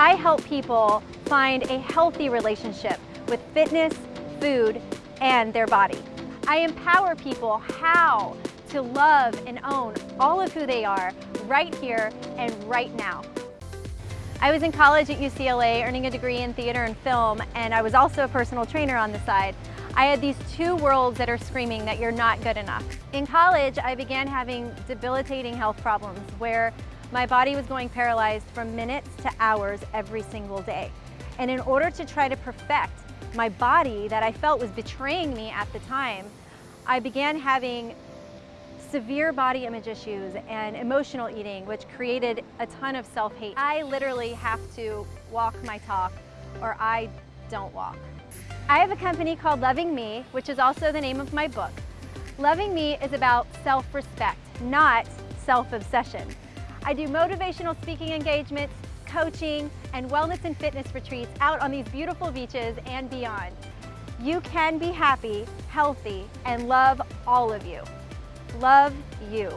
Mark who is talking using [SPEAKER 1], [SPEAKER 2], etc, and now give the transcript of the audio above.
[SPEAKER 1] I help people find a healthy relationship with fitness, food, and their body. I empower people how to love and own all of who they are right here and right now. I was in college at UCLA earning a degree in theater and film and I was also a personal trainer on the side. I had these two worlds that are screaming that you're not good enough. In college, I began having debilitating health problems where my body was going paralyzed from minutes to hours every single day. And in order to try to perfect my body that I felt was betraying me at the time, I began having severe body image issues and emotional eating, which created a ton of self-hate. I literally have to walk my talk or I don't walk. I have a company called Loving Me, which is also the name of my book. Loving Me is about self-respect, not self-obsession. I do motivational speaking engagements, coaching, and wellness and fitness retreats out on these beautiful beaches and beyond. You can be happy, healthy, and love all of you. Love you.